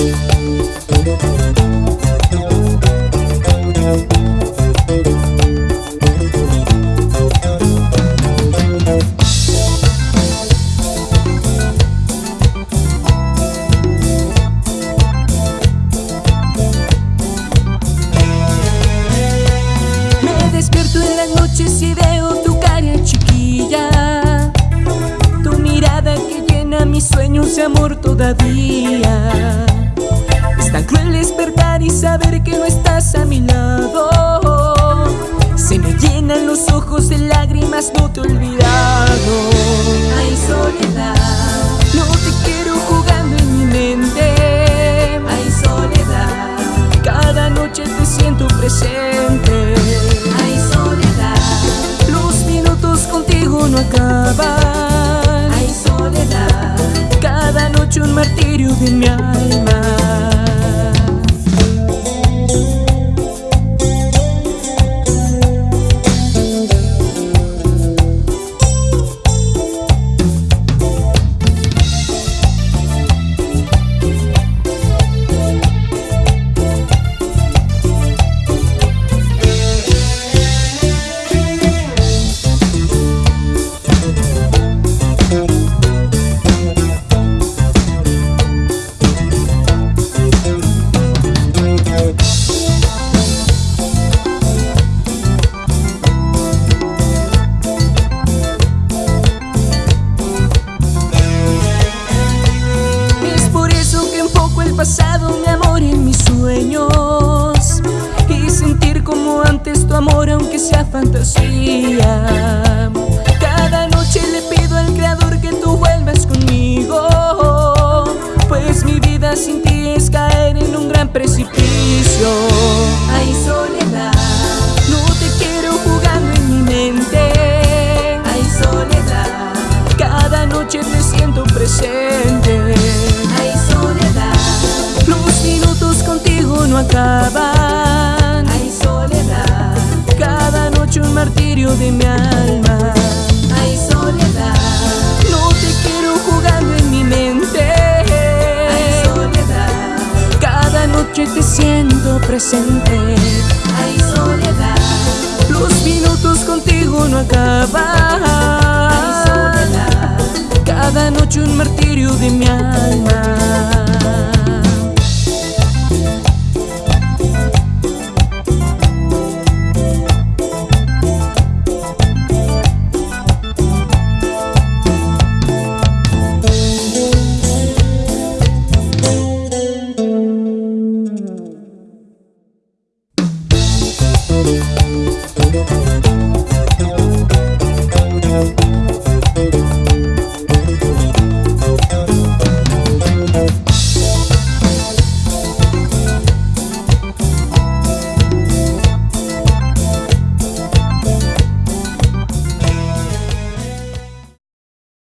Me despierto en las noches y veo tu cara chiquilla, tu mirada que llena mis sueños de amor todavía. Es tan cruel despertar y saber que no estás a mi lado. Se me llenan los ojos de lágrimas, no te he olvidado. Ay soledad. No te quiero jugando en mi mente. Ay soledad. Cada noche te siento presente. Ay soledad. Los minutos contigo no acaban. Ay soledad. Cada noche un martirio de mi alma sea fantasía. Cada noche le pido al creador que tú vuelvas conmigo. Pues mi vida sin ti es caer en un gran precipicio. Ay soledad. No te quiero jugando en mi mente. Ay soledad. Cada noche te siento presente. Ay soledad. Los minutos contigo no acaban de mi alma. Ay soledad. No te quiero jugando en mi mente. Ay soledad. Cada noche te siento presente. Ay soledad. Los minutos contigo no acaban. Soledad. Cada noche un martirio de mi alma Música